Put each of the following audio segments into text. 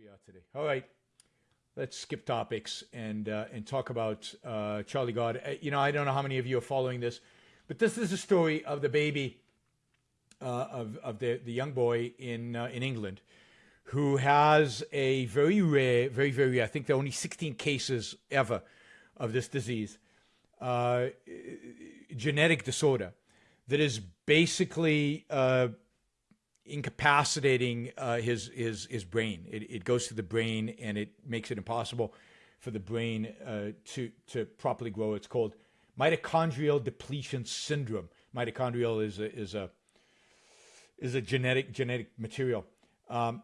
we are today. All right, let's skip topics and uh, and talk about uh, Charlie Gard. Uh, you know, I don't know how many of you are following this, but this is a story of the baby uh, of of the the young boy in uh, in England who has a very rare, very very rare. I think there are only 16 cases ever of this disease, uh, genetic disorder that is basically incapacitating uh, his his his brain. It, it goes to the brain and it makes it impossible for the brain uh, to to properly grow. It's called mitochondrial depletion syndrome. Mitochondrial is a, is a is a genetic genetic material. Um,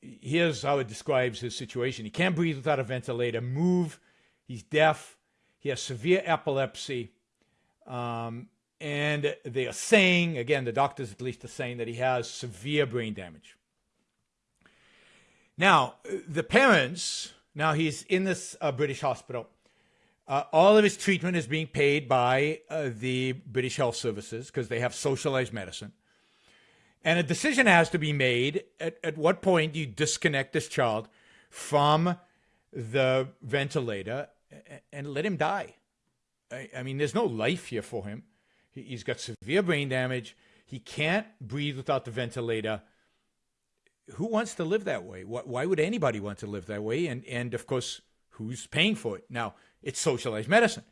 here's how it describes his situation. He can't breathe without a ventilator. Move. He's deaf. He has severe epilepsy. Um, and they are saying, again, the doctors at least are saying that he has severe brain damage. Now, the parents, now he's in this uh, British hospital. Uh, all of his treatment is being paid by uh, the British Health Services because they have socialized medicine. And a decision has to be made at, at what point do you disconnect this child from the ventilator and let him die? I, I mean, there's no life here for him. He's got severe brain damage. He can't breathe without the ventilator. Who wants to live that way? Why would anybody want to live that way? And and of course, who's paying for it? Now, it's socialized medicine.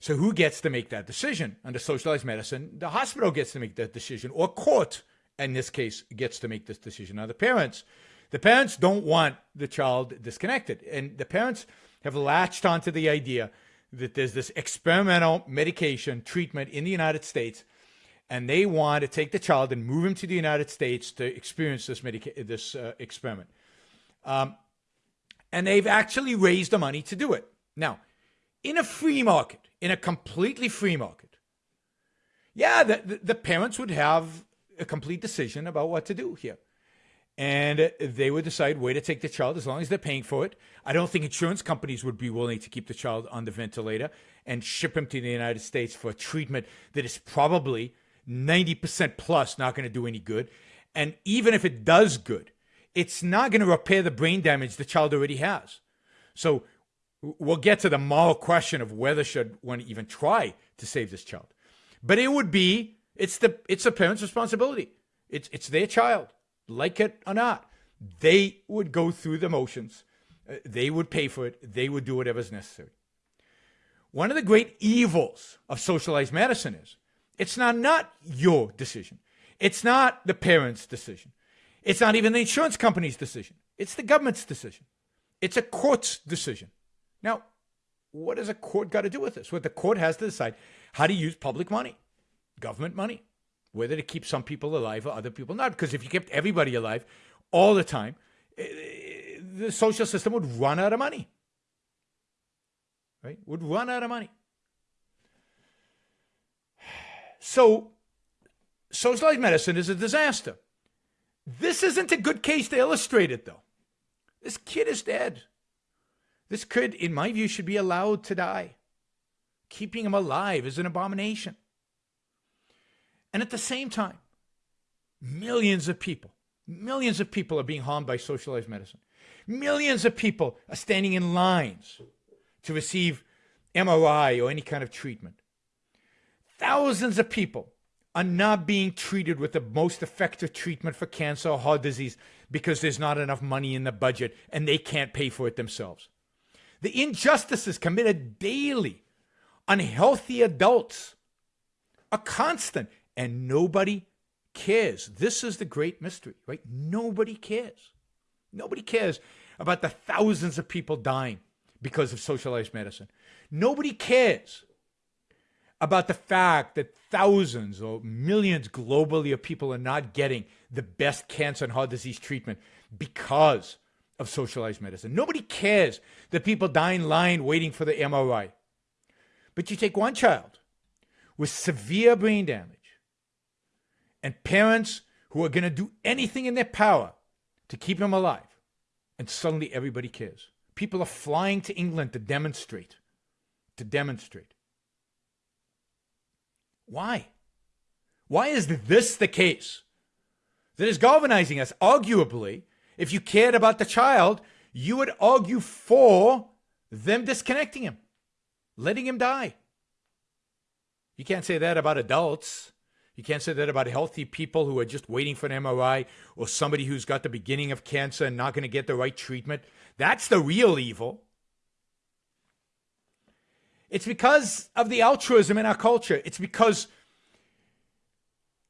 So who gets to make that decision under socialized medicine? The hospital gets to make that decision, or court, in this case, gets to make this decision. Now, the parents, the parents don't want the child disconnected, and the parents have latched onto the idea that there's this experimental medication treatment in the United States, and they want to take the child and move him to the United States to experience this medica- this uh, experiment. Um, and they've actually raised the money to do it. Now, in a free market, in a completely free market, yeah, the, the, the parents would have a complete decision about what to do here and they would decide where to take the child as long as they're paying for it. I don't think insurance companies would be willing to keep the child on the ventilator and ship him to the United States for a treatment that is probably 90% plus not going to do any good. And even if it does good, it's not going to repair the brain damage the child already has. So we'll get to the moral question of whether should one even try to save this child. But it would be it's the it's the parent's responsibility. It's it's their child like it or not, they would go through the motions. Uh, they would pay for it. They would do whatever's necessary. One of the great evils of socialized medicine is it's not, not your decision. It's not the parent's decision. It's not even the insurance company's decision. It's the government's decision. It's a court's decision. Now, what does a court got to do with this? What the court has to decide how to use public money, government money whether to keep some people alive or other people not. Because if you kept everybody alive all the time, eh, the social system would run out of money. Right? Would run out of money. So, socialized medicine is a disaster. This isn't a good case to illustrate it, though. This kid is dead. This kid, in my view, should be allowed to die. Keeping him alive is an abomination. And at the same time, millions of people, millions of people are being harmed by socialized medicine. Millions of people are standing in lines to receive MRI or any kind of treatment. Thousands of people are not being treated with the most effective treatment for cancer or heart disease because there's not enough money in the budget and they can't pay for it themselves. The injustices committed daily on healthy adults are constant and nobody cares. This is the great mystery, right? Nobody cares. Nobody cares about the thousands of people dying because of socialized medicine. Nobody cares about the fact that thousands or millions globally of people are not getting the best cancer and heart disease treatment because of socialized medicine. Nobody cares that people die in line waiting for the MRI. But you take one child with severe brain damage and parents who are going to do anything in their power to keep him alive. And suddenly everybody cares. People are flying to England to demonstrate. To demonstrate. Why? Why is this the case that is galvanizing us? Arguably, If you cared about the child, you would argue for them disconnecting him, letting him die. You can't say that about adults. You can't say that about healthy people who are just waiting for an MRI or somebody who's got the beginning of cancer and not going to get the right treatment. That's the real evil. It's because of the altruism in our culture. It's because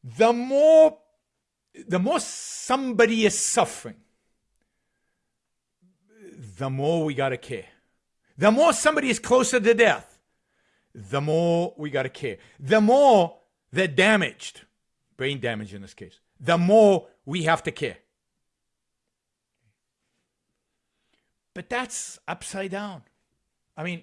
the more the more somebody is suffering, the more we got to care. The more somebody is closer to death, the more we got to care. The more they're damaged, brain damage in this case, the more we have to care. But that's upside down. I mean,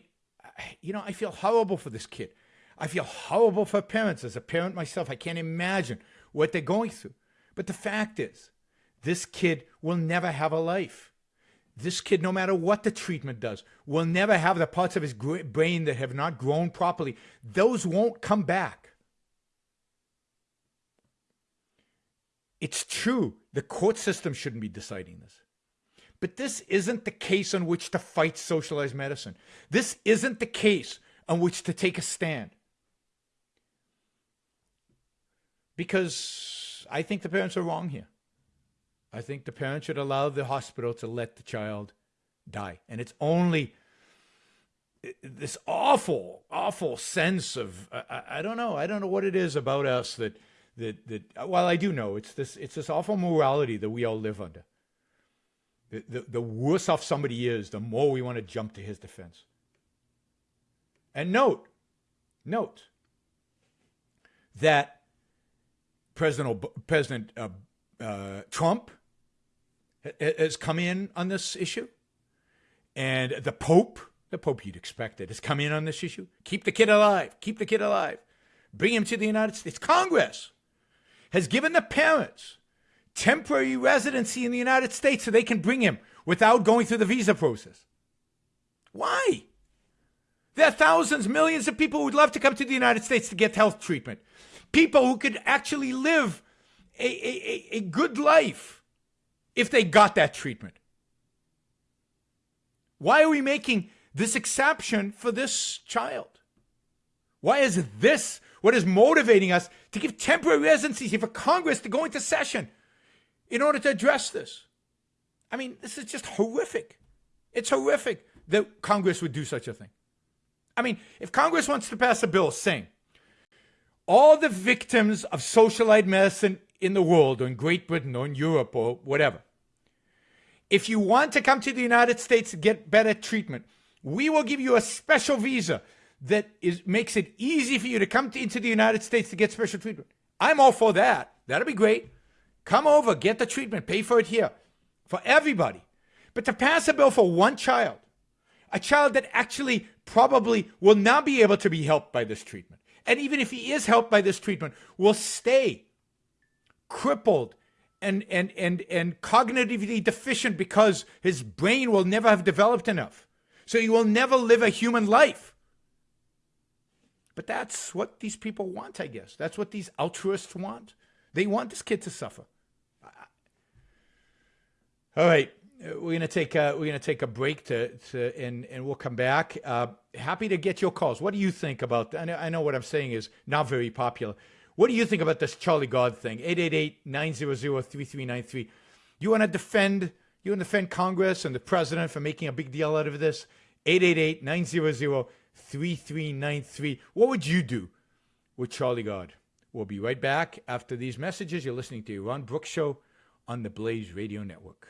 you know, I feel horrible for this kid. I feel horrible for parents. As a parent myself, I can't imagine what they're going through. But the fact is, this kid will never have a life. This kid, no matter what the treatment does, will never have the parts of his brain that have not grown properly. Those won't come back. It's true. The court system shouldn't be deciding this. But this isn't the case on which to fight socialized medicine. This isn't the case on which to take a stand. Because I think the parents are wrong here. I think the parents should allow the hospital to let the child die. And it's only this awful, awful sense of I, I, don't know, I don't know what it is about us that that that well, I do know it's this it's this awful morality that we all live under. The, the, the worse off somebody is, the more we want to jump to his defense. And note, note that President President uh, uh, Trump has come in on this issue, and the Pope, the Pope you'd expect it, has come in on this issue. Keep the kid alive. Keep the kid alive. Bring him to the United States. Congress has given the parents temporary residency in the United States so they can bring him without going through the visa process. Why? There are thousands, millions of people who would love to come to the United States to get health treatment. People who could actually live a, a, a good life if they got that treatment. Why are we making this exception for this child? Why is this what is motivating us to give temporary residency for Congress to go into session in order to address this? I mean, this is just horrific. It's horrific that Congress would do such a thing. I mean, if Congress wants to pass a bill saying all the victims of socialized medicine in the world, or in Great Britain, or in Europe, or whatever, if you want to come to the United States to get better treatment, we will give you a special visa that is makes it easy for you to come to, into the United States to get special treatment. I'm all for that. That'll be great. Come over, get the treatment, pay for it here for everybody. But to pass a bill for one child, a child that actually probably will not be able to be helped by this treatment, and even if he is helped by this treatment, will stay crippled and and and and cognitively deficient because his brain will never have developed enough. So he will never live a human life. But that's what these people want, I guess. That's what these altruists want. They want this kid to suffer. All right, we're gonna take a, we're gonna take a break to, to and and we'll come back. Uh, happy to get your calls. What do you think about? I know, I know what I'm saying is not very popular. What do you think about this Charlie Gard thing? 888-900-3393. You want to defend you want to defend Congress and the president for making a big deal out of this? 888-900-3393. What would you do with Charlie Gard? We'll be right back after these messages. You're listening to Yaron Brook's Show on the Blaze Radio Network.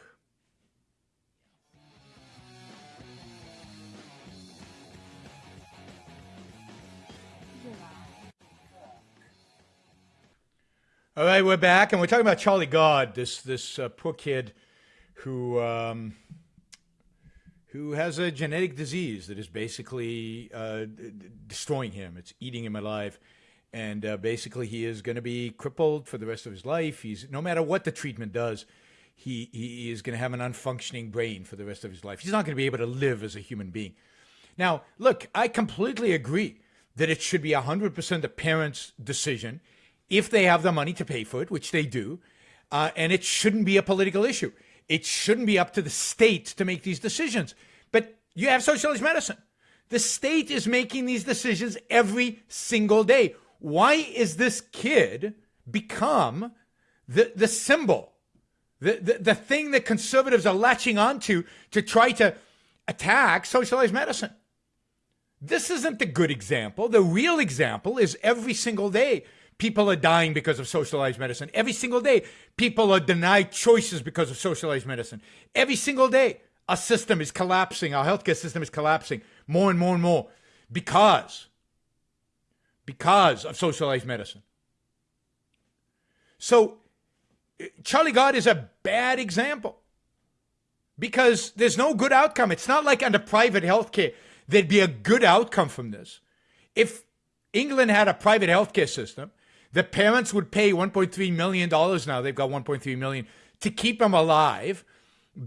All right, we're back, and we're talking about Charlie Gard, this this uh, poor kid who um, who has a genetic disease that is basically uh, destroying him. It's eating him alive, and uh, basically he is going to be crippled for the rest of his life. He's no matter what the treatment does, he he is going to have an unfunctioning brain for the rest of his life. He's not going to be able to live as a human being. Now, look, I completely agree that it should be 100% the parent's decision if they have the money to pay for it, which they do, uh, and it shouldn't be a political issue. It shouldn't be up to the state to make these decisions. But you have socialized medicine. The state is making these decisions every single day. Why is this kid become the, the symbol, the, the, the thing that conservatives are latching onto to try to attack socialized medicine? This isn't the good example. The real example is every single day people are dying because of socialized medicine. Every single day people are denied choices because of socialized medicine. Every single day our system is collapsing, our healthcare system is collapsing more and more and more because because of socialized medicine. So Charlie Gard is a bad example because there's no good outcome. It's not like under private healthcare there'd be a good outcome from this. If England had a private healthcare system, the parents would pay 1.3 million dollars now. They've got 1.3 million to keep them alive,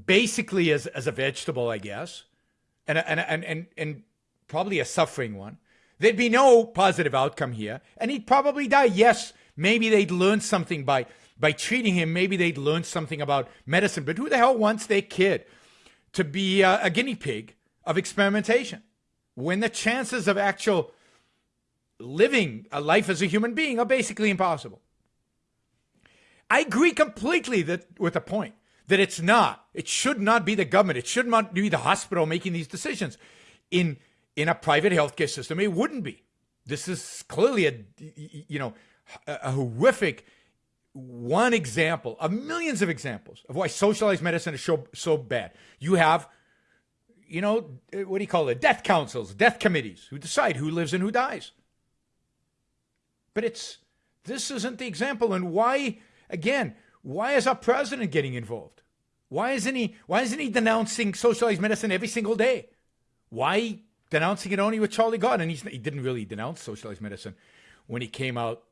basically as, as a vegetable, I guess, and, and, and, and, and probably a suffering one. There'd be no positive outcome here, and he'd probably die. Yes, maybe they'd learn something by by treating him. Maybe they'd learn something about medicine. But who the hell wants their kid to be a, a guinea pig of experimentation? when the chances of actual living a life as a human being are basically impossible. I agree completely that with the point that it's not. It should not be the government. It should not be the hospital making these decisions. In in a private healthcare system, it wouldn't be. This is clearly a you know a horrific one example of millions of examples of why socialized medicine is so so bad. You have you know, what do you call it? Death councils, death committees who decide who lives and who dies. But it's this isn't the example. And why, again, why is our president getting involved? Why isn't he why isn't he denouncing socialized medicine every single day? Why denouncing it only with Charlie Gard? And he didn't really denounce socialized medicine when he came out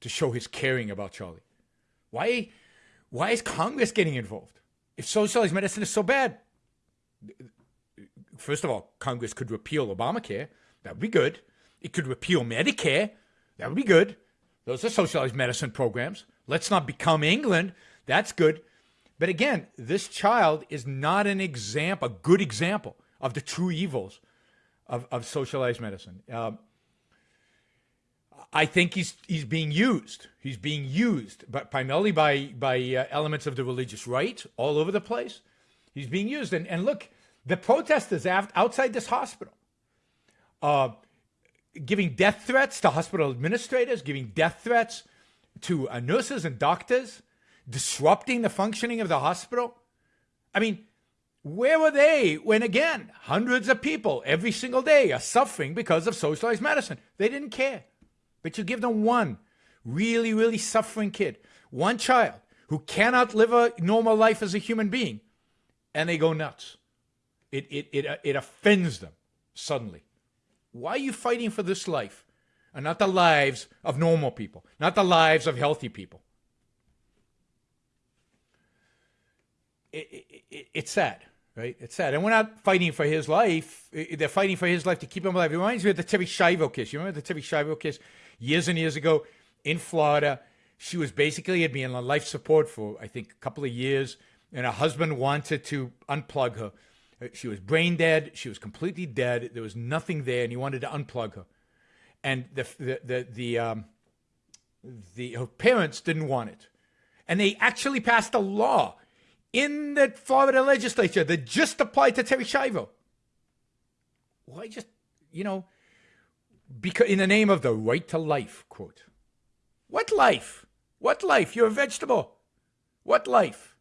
to show his caring about Charlie. Why why is Congress getting involved? If socialized medicine is so bad, first of all, Congress could repeal Obamacare. That would be good. It could repeal Medicare. That would be good. Those are socialized medicine programs. Let's not become England. That's good. But again, this child is not an example, a good example of the true evils of, of socialized medicine. Um, I think he's he's being used. He's being used, but primarily by by uh, elements of the religious right all over the place. He's being used. And, and look, the protesters outside this hospital, uh, giving death threats to hospital administrators, giving death threats to uh, nurses and doctors, disrupting the functioning of the hospital. I mean, where were they when, again, hundreds of people every single day are suffering because of socialized medicine? They didn't care. But you give them one really, really suffering kid, one child who cannot live a normal life as a human being, and they go nuts. It, it, it, uh, it offends them suddenly. Why are you fighting for this life and not the lives of normal people, not the lives of healthy people? It, it, it's sad, right? It's sad. And we're not fighting for his life. They're fighting for his life to keep him alive. It reminds me of the Terri Schiavo case. You remember the Terri Schiavo case years and years ago in Florida? She was basically had been on life support for, I think, a couple of years and her husband wanted to unplug her. She was brain dead. She was completely dead. There was nothing there, and he wanted to unplug her. And the the the, the um, the her parents didn't want it, and they actually passed a law in the Florida legislature that just applied to Terri Schiavo. Why just you know, because in the name of the right to life quote. What life? What life? You're a vegetable. What life?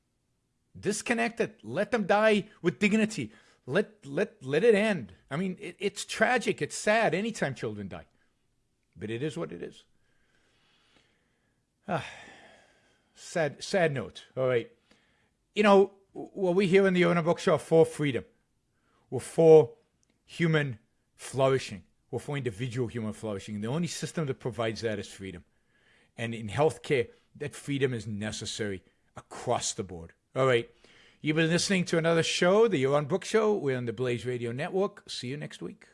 Disconnect it. Let them die with dignity. Let let let it end. I mean it, it's tragic. It's sad. Anytime children die. But it is what it is. Ah, sad sad note. All right. You know what we here in the Yaron Brook Show are for freedom? We're for human flourishing? We're for individual human flourishing? And the only system that provides that is freedom. And in healthcare that freedom is necessary across the board all right. You've been listening to another show, the Yaron Brook Show. We're on the Blaze Radio Network. See you next week.